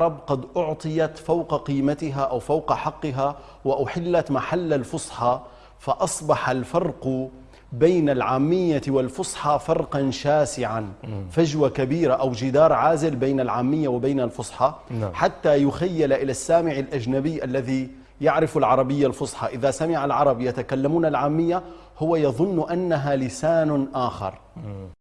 العرب قد أعطيت فوق قيمتها أو فوق حقها وأحلت محل الفصحى فأصبح الفرق بين العامية والفصحى فرقا شاسعا. فجوة كبيرة أو جدار عازل بين العامية وبين الفصحى. نعم. حتى يخيل إلى السامع الأجنبي الذي يعرف العربية الفصحى. إذا سمع العرب يتكلمون العامية هو يظن أنها لسان آخر.